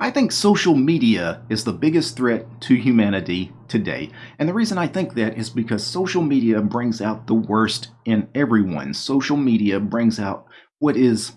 I think social media is the biggest threat to humanity today. And the reason I think that is because social media brings out the worst in everyone. Social media brings out what is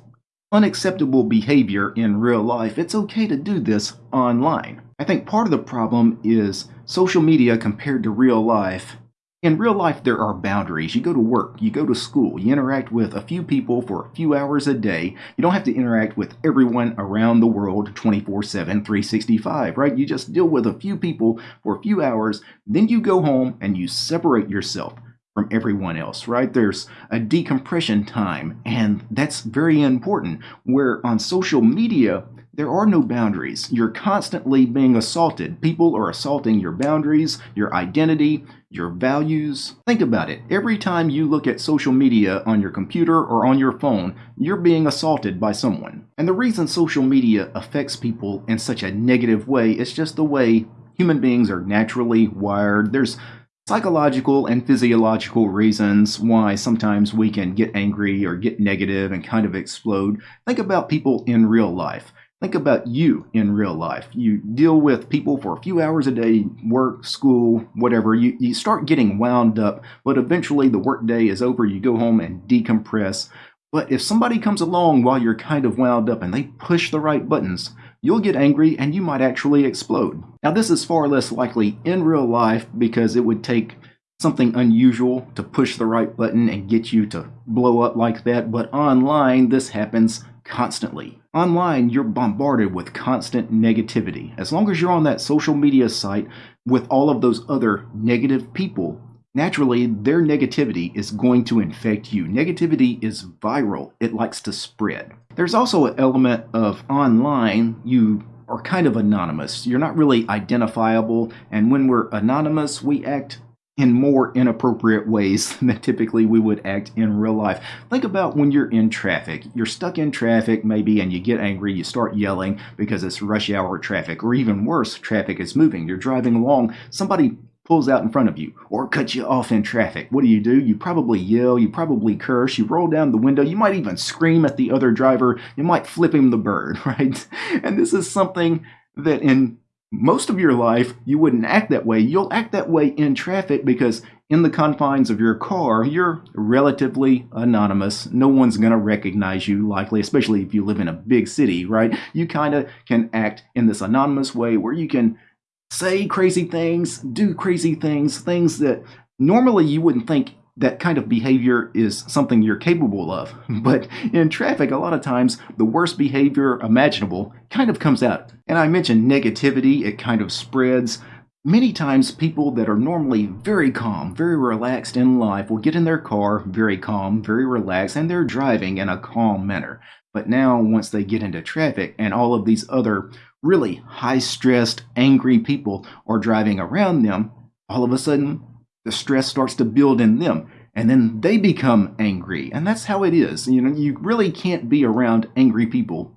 unacceptable behavior in real life. It's okay to do this online. I think part of the problem is social media compared to real life in real life, there are boundaries. You go to work, you go to school, you interact with a few people for a few hours a day. You don't have to interact with everyone around the world 24 7, 365, right? You just deal with a few people for a few hours, then you go home and you separate yourself from everyone else, right? There's a decompression time, and that's very important. Where on social media, there are no boundaries. You're constantly being assaulted. People are assaulting your boundaries, your identity, your values. Think about it. Every time you look at social media on your computer or on your phone, you're being assaulted by someone. And the reason social media affects people in such a negative way is just the way human beings are naturally wired. There's psychological and physiological reasons why sometimes we can get angry or get negative and kind of explode. Think about people in real life. Think about you in real life. You deal with people for a few hours a day, work, school, whatever. You, you start getting wound up, but eventually the workday is over. You go home and decompress. But if somebody comes along while you're kind of wound up and they push the right buttons, you'll get angry and you might actually explode. Now, this is far less likely in real life because it would take something unusual to push the right button and get you to blow up like that, but online, this happens constantly. Online, you're bombarded with constant negativity. As long as you're on that social media site with all of those other negative people, naturally their negativity is going to infect you. Negativity is viral, it likes to spread. There's also an element of online, you are kind of anonymous. You're not really identifiable, and when we're anonymous, we act in more inappropriate ways than typically we would act in real life. Think about when you're in traffic. You're stuck in traffic, maybe, and you get angry, you start yelling because it's rush hour traffic, or even worse, traffic is moving. You're driving along, somebody pulls out in front of you or cuts you off in traffic. What do you do? You probably yell, you probably curse, you roll down the window, you might even scream at the other driver, you might flip him the bird, right? And this is something that in most of your life, you wouldn't act that way. You'll act that way in traffic because in the confines of your car, you're relatively anonymous. No one's going to recognize you, likely, especially if you live in a big city, right? You kind of can act in this anonymous way where you can say crazy things, do crazy things, things that normally you wouldn't think that kind of behavior is something you're capable of. But in traffic, a lot of times, the worst behavior imaginable kind of comes out. And I mentioned negativity, it kind of spreads. Many times, people that are normally very calm, very relaxed in life will get in their car very calm, very relaxed, and they're driving in a calm manner. But now, once they get into traffic and all of these other really high stressed, angry people are driving around them, all of a sudden the stress starts to build in them and then they become angry and that's how it is you know you really can't be around angry people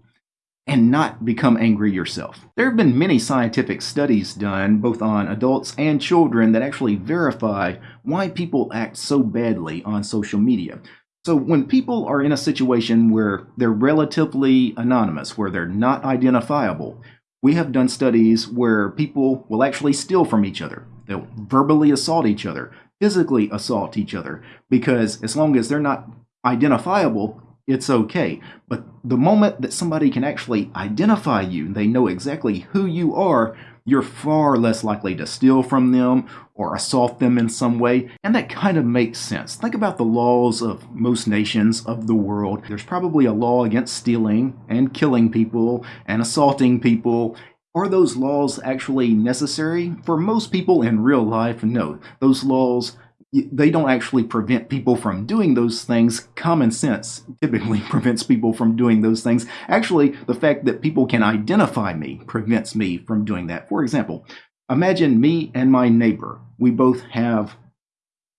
and not become angry yourself. There have been many scientific studies done, both on adults and children, that actually verify why people act so badly on social media. So, when people are in a situation where they're relatively anonymous, where they're not identifiable, we have done studies where people will actually steal from each other. They'll verbally assault each other, physically assault each other, because as long as they're not identifiable, it's okay. But the moment that somebody can actually identify you, they know exactly who you are, you're far less likely to steal from them or assault them in some way. And that kind of makes sense. Think about the laws of most nations of the world. There's probably a law against stealing and killing people and assaulting people are those laws actually necessary? For most people in real life, no. Those laws, they don't actually prevent people from doing those things. Common sense typically prevents people from doing those things. Actually, the fact that people can identify me prevents me from doing that. For example, imagine me and my neighbor. We both have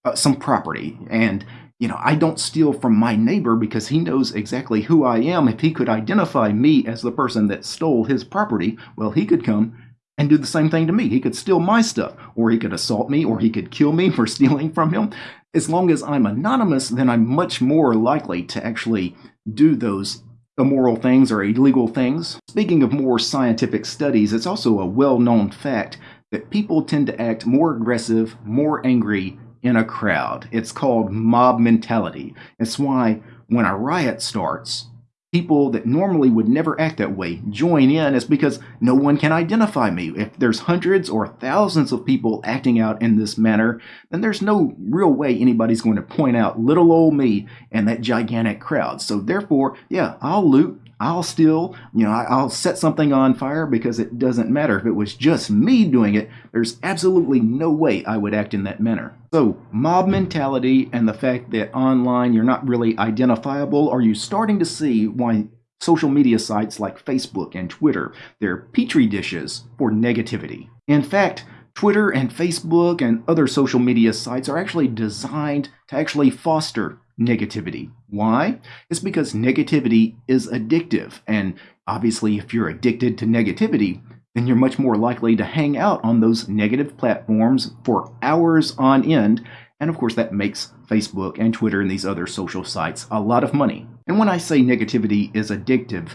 uh, some property and you know, I don't steal from my neighbor because he knows exactly who I am. If he could identify me as the person that stole his property, well, he could come and do the same thing to me. He could steal my stuff, or he could assault me, or he could kill me for stealing from him. As long as I'm anonymous, then I'm much more likely to actually do those immoral things or illegal things. Speaking of more scientific studies, it's also a well known fact that people tend to act more aggressive, more angry in a crowd. It's called mob mentality. It's why when a riot starts, people that normally would never act that way join in is because no one can identify me. If there's hundreds or thousands of people acting out in this manner, then there's no real way anybody's going to point out little old me and that gigantic crowd. So therefore, yeah, I'll loot, I'll still, you know, I'll set something on fire because it doesn't matter. If it was just me doing it, there's absolutely no way I would act in that manner. So, mob mentality and the fact that online you're not really identifiable, are you starting to see why social media sites like Facebook and Twitter, they're petri dishes for negativity? In fact, Twitter and Facebook and other social media sites are actually designed to actually foster negativity. Why? It's because negativity is addictive. And obviously, if you're addicted to negativity, then you're much more likely to hang out on those negative platforms for hours on end. And of course, that makes Facebook and Twitter and these other social sites a lot of money. And when I say negativity is addictive,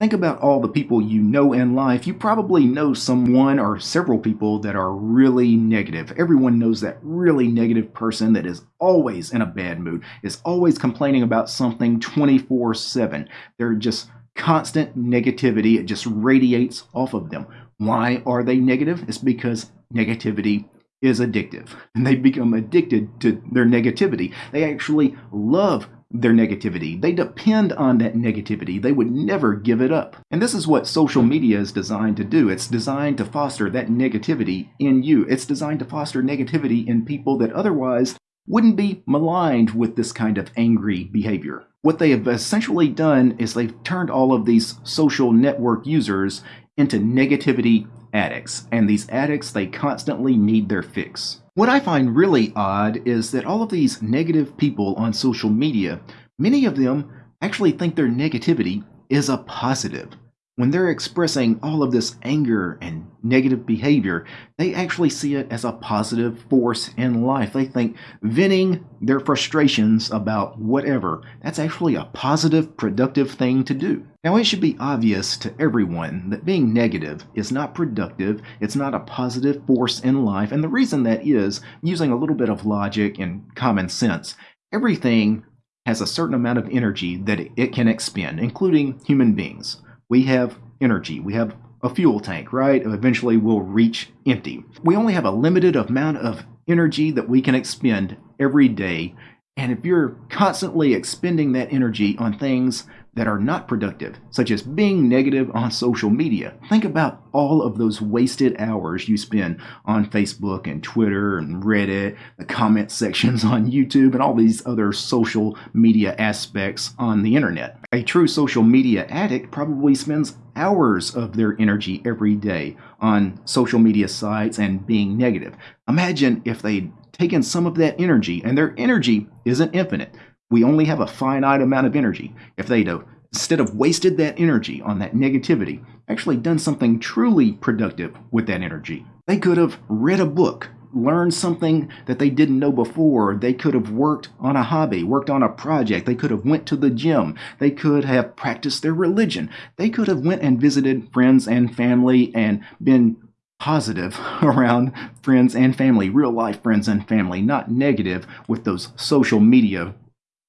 Think about all the people you know in life. You probably know someone or several people that are really negative. Everyone knows that really negative person that is always in a bad mood, is always complaining about something 24 7. They're just constant negativity. It just radiates off of them. Why are they negative? It's because negativity is addictive and they become addicted to their negativity. They actually love their negativity. They depend on that negativity. They would never give it up. And this is what social media is designed to do. It's designed to foster that negativity in you. It's designed to foster negativity in people that otherwise wouldn't be maligned with this kind of angry behavior. What they have essentially done is they've turned all of these social network users into negativity addicts. And these addicts, they constantly need their fix. What I find really odd is that all of these negative people on social media, many of them actually think their negativity is a positive when they're expressing all of this anger and negative behavior, they actually see it as a positive force in life. They think venting their frustrations about whatever, that's actually a positive, productive thing to do. Now, it should be obvious to everyone that being negative is not productive, it's not a positive force in life, and the reason that is, using a little bit of logic and common sense, everything has a certain amount of energy that it can expend, including human beings we have energy. We have a fuel tank, right? Eventually we'll reach empty. We only have a limited amount of energy that we can expend every day. And if you're constantly expending that energy on things that are not productive, such as being negative on social media. Think about all of those wasted hours you spend on Facebook and Twitter and Reddit, the comment sections on YouTube, and all these other social media aspects on the internet. A true social media addict probably spends hours of their energy every day on social media sites and being negative. Imagine if they'd taken some of that energy, and their energy isn't infinite we only have a finite amount of energy. If they'd have, instead of wasted that energy on that negativity, actually done something truly productive with that energy, they could have read a book, learned something that they didn't know before. They could have worked on a hobby, worked on a project. They could have went to the gym. They could have practiced their religion. They could have went and visited friends and family and been positive around friends and family, real life friends and family, not negative with those social media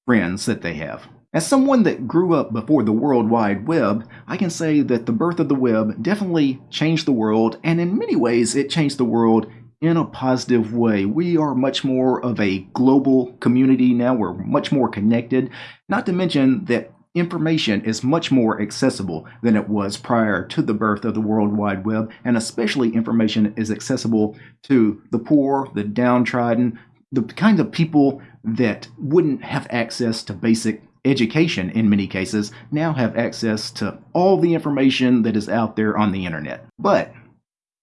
friends that they have. As someone that grew up before the World Wide Web, I can say that the birth of the web definitely changed the world, and in many ways, it changed the world in a positive way. We are much more of a global community now, we're much more connected, not to mention that information is much more accessible than it was prior to the birth of the World Wide Web, and especially information is accessible to the poor, the downtrodden, the kind of people that wouldn't have access to basic education in many cases now have access to all the information that is out there on the internet. But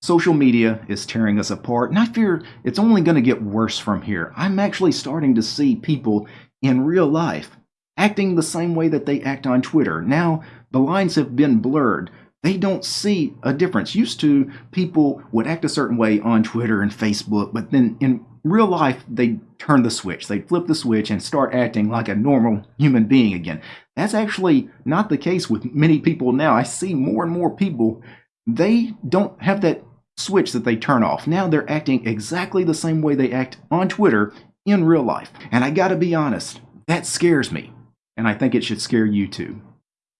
social media is tearing us apart, and I fear it's only going to get worse from here. I'm actually starting to see people in real life acting the same way that they act on Twitter. Now, the lines have been blurred they don't see a difference. Used to, people would act a certain way on Twitter and Facebook, but then in real life, they turn the switch. They flip the switch and start acting like a normal human being again. That's actually not the case with many people now. I see more and more people, they don't have that switch that they turn off. Now they're acting exactly the same way they act on Twitter in real life. And I gotta be honest, that scares me. And I think it should scare you too.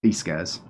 Peace, guys.